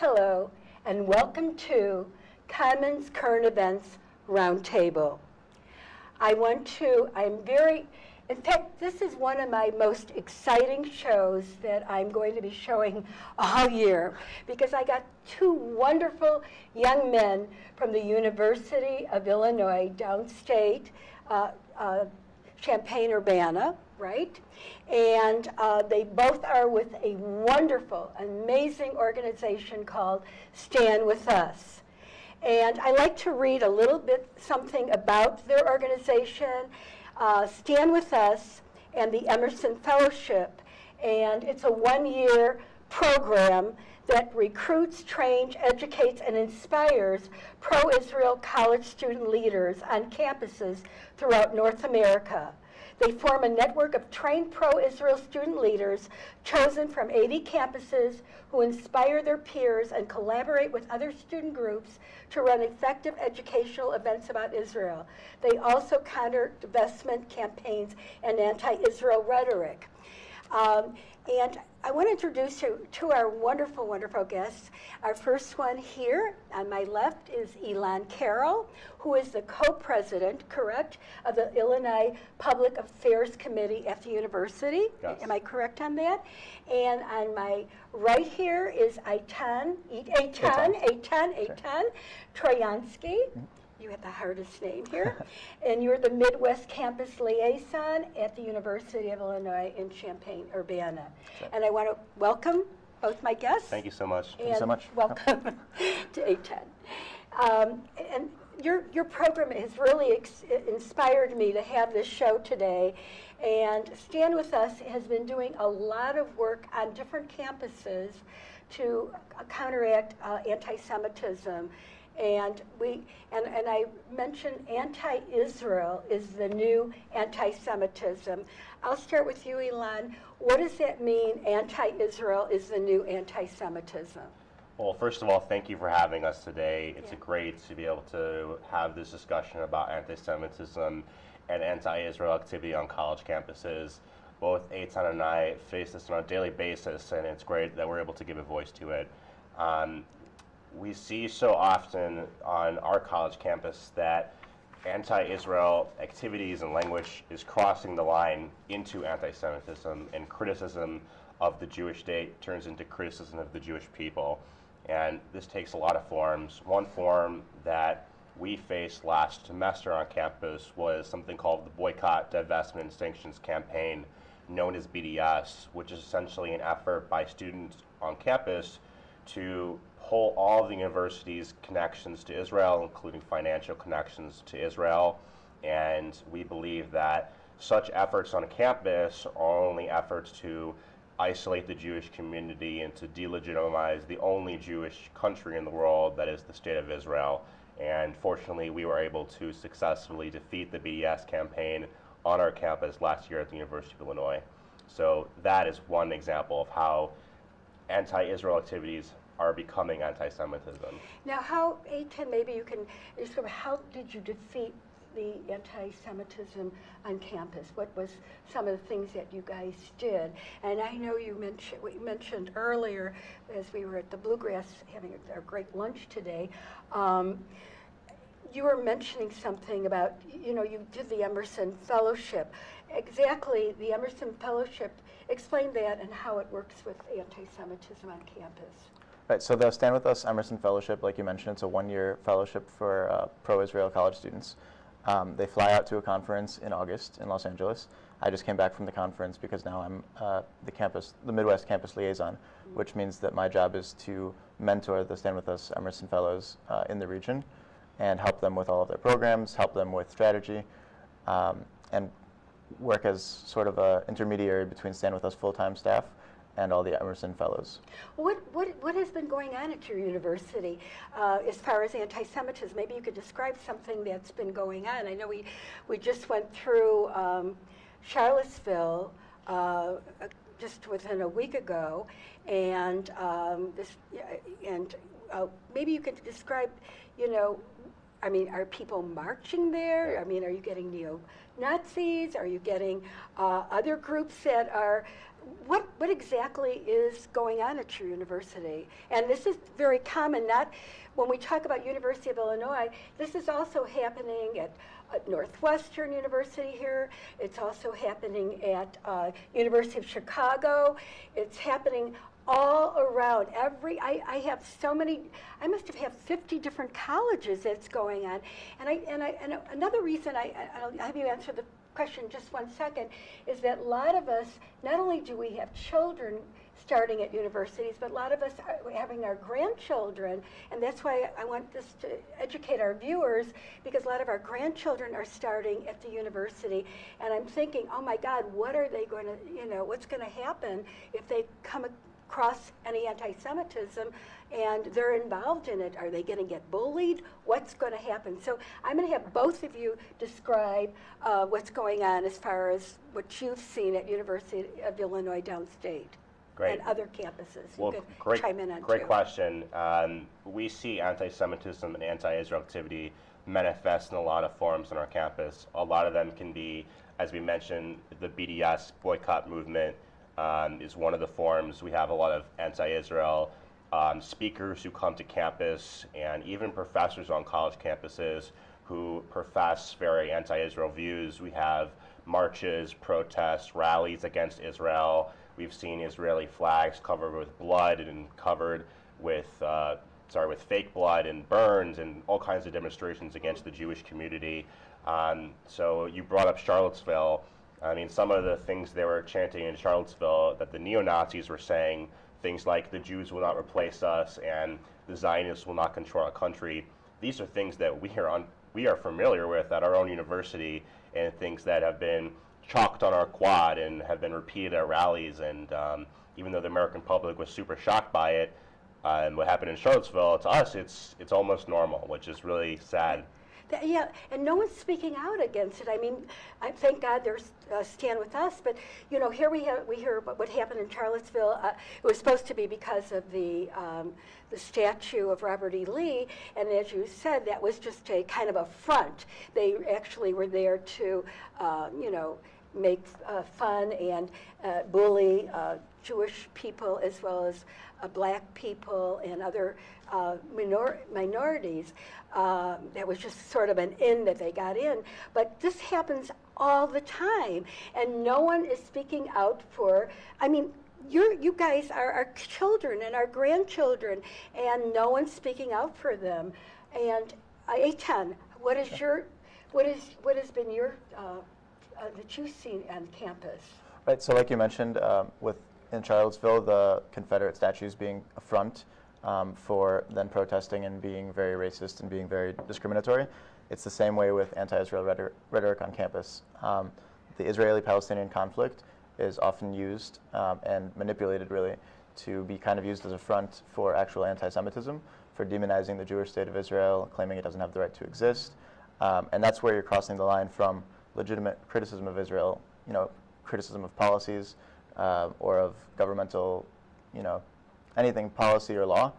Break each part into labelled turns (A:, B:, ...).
A: Hello, and welcome to Commons Current Events Roundtable. I want to, I'm very, in fact, this is one of my most exciting shows that I'm going to be showing all year because I got two wonderful young men from the University of Illinois downstate, uh, uh, Champaign-Urbana, right? And uh, they both are with a wonderful, amazing organization called Stand With Us. And I like to read a little bit something about their organization, uh, Stand With Us and the Emerson Fellowship. And it's a one-year program that recruits, trains, educates, and inspires pro-Israel college student leaders on campuses throughout North America. They form a network of trained pro-Israel student leaders chosen from 80 campuses who inspire their peers and collaborate with other student groups to run effective educational events about Israel. They also counter divestment campaigns and anti-Israel rhetoric. Um, and I want to introduce you to our wonderful, wonderful guests. Our first one here on my left is Elan Carroll, who is the co-president, correct, of the Illinois Public Affairs Committee at the university.
B: Yes.
A: Am I correct on that? And on my right here is Eitan, Eitan, Eitan, Eitan Troyansky. Mm-hmm. You have the hardest name here. and you're the Midwest Campus Liaison at the University of Illinois in Champaign-Urbana.
B: right.
A: And I want to welcome both my guests.
B: Thank you so much.
A: Thank
C: you so much.
A: Welcome to A10. Um, and your, your program has really ex- inspired me to have this show today. And Stand With Us has been doing a lot of work on different campuses to uh, counteract uh, anti-Semitism. And we and, and I mentioned anti-Israel is the new anti-Semitism. I'll start with you, Elon. What does that mean? Anti-Israel is the new anti-Semitism.
B: Well, first of all, thank you for having us today. It's
A: Yeah.
B: great to be able to have this discussion about anti-Semitism and anti-Israel activity on college campuses. Both Eitan and I face this on a daily basis, and it's great that we're able to give a voice to it. Um, we see so often on our college campus that anti-Israel activities and language is crossing the line into anti-Semitism and criticism of the Jewish state turns into criticism of the Jewish people. And this takes a lot of forms. One form that we faced last semester on campus was something called the Boycott, Divestment, Sanctions Campaign, known as BDS, which is essentially an effort by students on campus to pull all of the university's connections to Israel, including financial connections to Israel. And we believe that such efforts on a campus are only efforts to isolate the Jewish community and to delegitimize the only Jewish country in the world that is the state of Israel. And fortunately, we were able to successfully defeat the BDS campaign on our campus last year at the University of Illinois. So that is one example of how anti-Israel activities are becoming anti-Semitism.
A: Now, how, Eitan, maybe you can describe how did you defeat the anti-Semitism on campus? What was some of the things that you guys did? And I know you mentioned, we mentioned earlier, as we were at the Bluegrass having our great lunch today, um, you were mentioning something about, you know, you did the Emerson Fellowship. Exactly, the Emerson Fellowship, explain that and how it works with anti-Semitism on campus.
C: Right, so the Stand With Us Emerson Fellowship, like you mentioned, it's a one-year fellowship for uh, pro-Israel college students. Um, they fly out to a conference in August in Los Angeles. I just came back from the conference because now I'm uh, the campus, the Midwest campus liaison, which means that my job is to mentor the Stand With Us Emerson Fellows uh, in the region and help them with all of their programs, help them with strategy, um, and work as sort of a intermediary between Stand With Us full-time staff and all the Emerson Fellows.
A: What, what, what has been going on at your university uh, as far as anti-Semitism? Maybe you could describe something that's been going on. I know we, we just went through um, Charlottesville uh, just within a week ago, and um, this, and uh, maybe you could describe, you know, I mean, are people marching there? I mean, are you getting neo-Nazis? Are you getting uh, other groups that are what, what exactly is going on at your university? And this is very common, not when we talk about University of Illinois, this is also happening at, Northwestern University here. It's also happening at uh, University of Chicago. It's happening all around. Every I, I have so many. I must have had 50 different colleges that's going on. And I and I and another reason I I'll have you answer the question just one second is that a lot of us not only do we have children starting at universities, but a lot of us are having our grandchildren, and that's why I want this to educate our viewers because a lot of our grandchildren are starting at the university, and I'm thinking, oh my God, what are they going to, you know, what's going to happen if they come across any anti-Semitism and they're involved in it. Are they going to get bullied? What's going to happen? So I'm going to have both of you describe uh, what's going on as far as what you've seen at University of Illinois downstate.
B: Great.
A: And other campuses. You
B: Well,
A: could
B: great,
A: chime in on
B: great
A: too.
B: question. Um, we see anti-Semitism and anti-Israel activity manifest in a lot of forms on our campus. A lot of them can be, as we mentioned, the BDS boycott movement um, is one of the forms. We have a lot of anti-Israel um, speakers who come to campus, and even professors on college campuses who profess very anti-Israel views. We have marches, protests, rallies against Israel. We've seen Israeli flags covered with blood and covered with, uh, sorry, with fake blood and burns and all kinds of demonstrations against the Jewish community. Um, so you brought up Charlottesville. I mean, some of the things they were chanting in Charlottesville that the neo Nazis were saying, things like the Jews will not replace us and the Zionists will not control our country. These are things that we are on, we are familiar with at our own university, and things that have been chalked on our quad and have been repeated at rallies. And um, even though the American public was super shocked by it, uh, and what happened in Charlottesville, to us, it's it's almost normal, which is really sad.
A: Th- Yeah, and no one's speaking out against it. I mean, I thank God there's uh, Stand With Us, but, you know, here we have, we hear about what happened in Charlottesville. Uh, It was supposed to be because of the, um, the statue of Robert E. Lee, and as you said, that was just a kind of a front. They actually were there to, um, you know, make uh, fun and uh, bully uh, Jewish people as well as uh, black people and other uh, minor- minorities. Um, that was just sort of an in that they got in. But this happens all the time, and no one is speaking out for. I mean, you're, you guys are our children and our grandchildren, and no one's speaking out for them. And uh, Eitan, what is your, what is what has been your uh, uh, that you've seen on campus?
C: Right, so like you mentioned, um, with in Charlottesville, the Confederate statues being a front um, for then protesting and being very racist and being very discriminatory. It's the same way with anti-Israel rhetoric, rhetoric on campus. Um, the Israeli-Palestinian conflict is often used um, and manipulated, really, to be kind of used as a front for actual anti-Semitism, for demonizing the Jewish state of Israel, claiming it doesn't have the right to exist, um, and that's where you're crossing the line from legitimate criticism of Israel, you know, criticism of policies uh, or of governmental, you know, anything policy or law,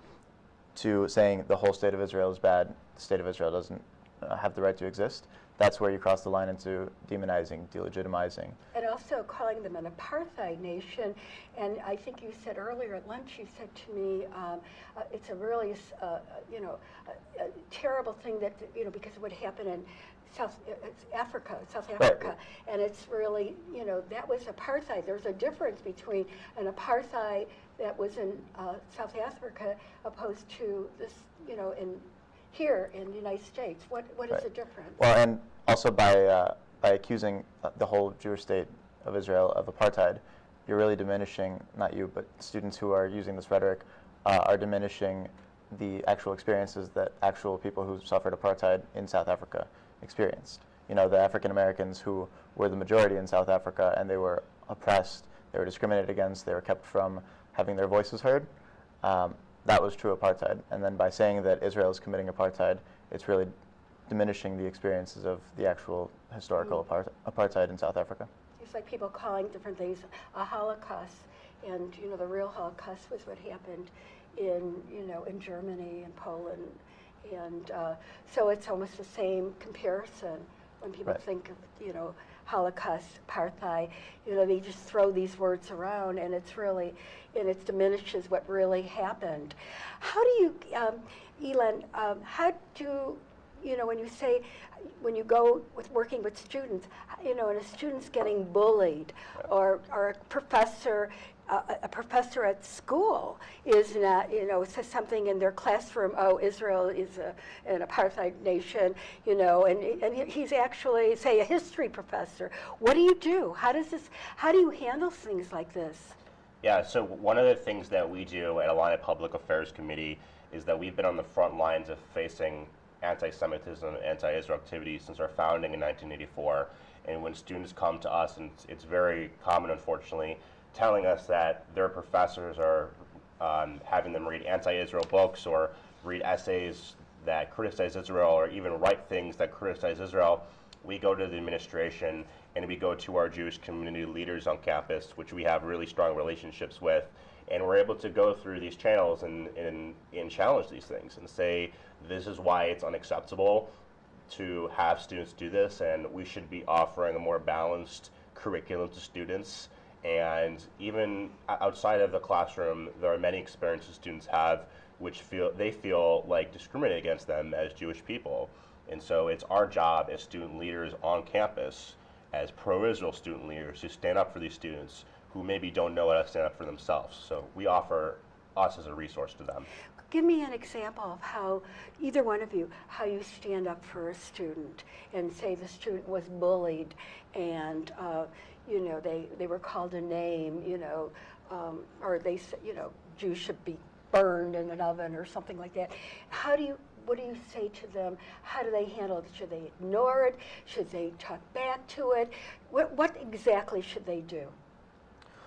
C: to saying the whole state of Israel is bad, the state of Israel doesn't uh, have the right to exist. That's where you cross the line into demonizing, delegitimizing.
A: And also calling them an apartheid nation. And I think you said earlier at lunch, you said to me, um, uh, it's a really, uh, you know, a, a terrible thing that, you know, because of what happened in South uh, it's Africa, South
C: Right.
A: Africa. And it's really, you know, that was apartheid. There's a difference between an apartheid that was in uh, South Africa opposed to this, you know, in here in the United States. What, what is
C: Right.
A: the difference?
C: Well, and also by, uh, by accusing uh, the whole Jewish state of Israel of apartheid, you're really diminishing, not you, but students who are using this rhetoric uh, are diminishing the actual experiences that actual people who suffered apartheid in South Africa experienced. You know, the African Americans who were the majority in South Africa and they were oppressed, they were discriminated against, they were kept from having their voices heard. Um, that was true apartheid. And then by saying that Israel is committing apartheid, it's really diminishing the experiences of the actual historical apart- apartheid in South Africa.
A: It's like people calling different things a Holocaust, and you know the real Holocaust was what happened in you know in Germany and Poland, and uh, so it's almost the same comparison when people
C: Right.
A: think of you know Holocaust, apartheid. You know, they just throw these words around, and it's really, and it diminishes what really happened. How do you, um, Elon? Um, how do you know when you say when you go with working with students, you know, and a student's getting bullied, or or a professor a, professor at school is not, you know, says something in their classroom, oh, Israel is a, an apartheid nation, you know, and, and he's actually, say, a history professor. What do you do? How does this, how do you handle things like this?
B: Yeah, so one of the things that we do at Illini Public Affairs Committee is that we've been on the front lines of facing anti-Semitism and anti-Israel activity since our founding in 1984. And when students come to us, and it's, it's very common, unfortunately, telling us that their professors are um, having them read anti-Israel books or read essays that criticize Israel or even write things that criticize Israel, we go to the administration and we go to our Jewish community leaders on campus, which we have really strong relationships with, and we're able to go through these channels and, and, and challenge these things and say, this is why it's unacceptable to have students do this, and we should be offering a more balanced curriculum to students and even outside of the classroom, there are many experiences students have which feel they feel like discriminate against them as Jewish people. And so it's our job as student leaders on campus, as pro-Israel student leaders, to stand up for these students who maybe don't know how to stand up for themselves. So we offer us as a resource to them.
A: Give me an example of how, either one of you, how you stand up for a student and say the student was bullied and uh, you know, they, they were called a name, you know, um, or they said, you know, Jews should be burned in an oven or something like that. How do you, what do you say to them? How do they handle it? Should they ignore it? Should they talk back to it? What, what exactly should they do?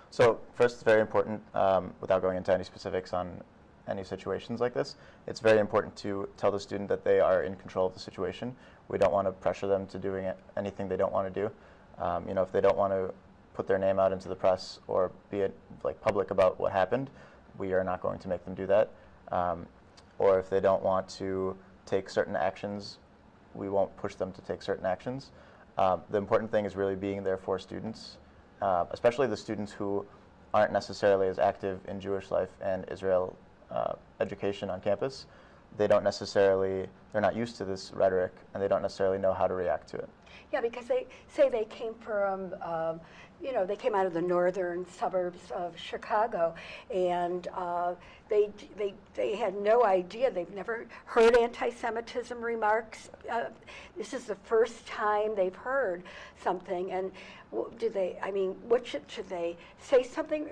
C: So first, it's very important, um, without going into any specifics on any situations like this, it's very important to tell the student that they are in control of the situation. We don't want to pressure them to doing anything they don't want to do. Um, you know, if they don't want to put their name out into the press or be it, like public about what happened, we are not going to make them do that. Um, or if they don't want to take certain actions, we won't push them to take certain actions. Um, the important thing is really being there for students, uh, especially the students who aren't necessarily as active in Jewish life and Israel uh, education on campus. They don't necessarily, they're not used to this rhetoric and they don't necessarily know how to react to it.
A: Yeah, because they say they came from, um, you know, they came out of the northern suburbs of Chicago, and uh, they, they, they had no idea. They've never heard anti-Semitism remarks. Uh, this is the first time they've heard something, and do they? I mean, what should, should they say something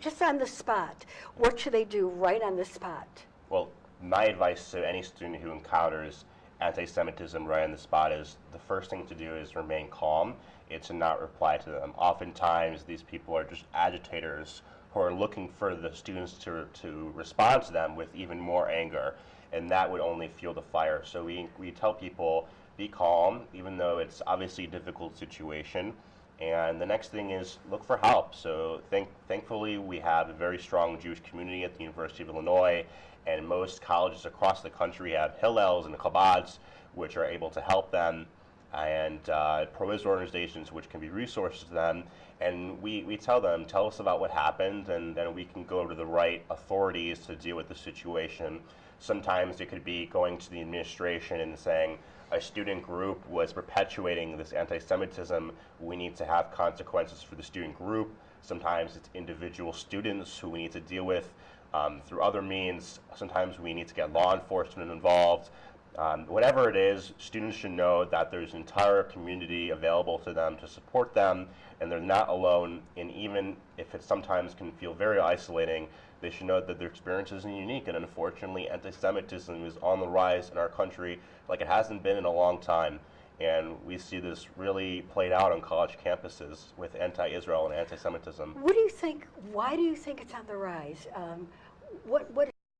A: just on the spot? What should they do right on the spot?
B: Well, my advice to any student who encounters anti-Semitism right on the spot is the first thing to do is remain calm and to not reply to them. Oftentimes, these people are just agitators who are looking for the students to, to respond to them with even more anger, and that would only fuel the fire. So we, we tell people, be calm, even though it's obviously a difficult situation. And the next thing is look for help. So thank, thankfully, we have a very strong Jewish community at the University of Illinois, and most colleges across the country have Hillels and Chabads, which are able to help them, and uh, pro-Israel organizations, which can be resources to them. And we, we tell them, tell us about what happened, and then we can go to the right authorities to deal with the situation. Sometimes it could be going to the administration and saying, a student group was perpetuating this anti-Semitism, we need to have consequences for the student group. Sometimes it's individual students who we need to deal with um, through other means. Sometimes we need to get law enforcement involved. Um, whatever it is, students should know that there's an entire community available to them to support them, and they're not alone. And even if it sometimes can feel very isolating, they should know that their experience isn't unique. And unfortunately, anti-Semitism is on the rise in our country like it hasn't been in a long time. And we see this really played out on college campuses with anti-Israel and anti-Semitism.
A: What do you think? Why do you think it's on the rise? Um, what what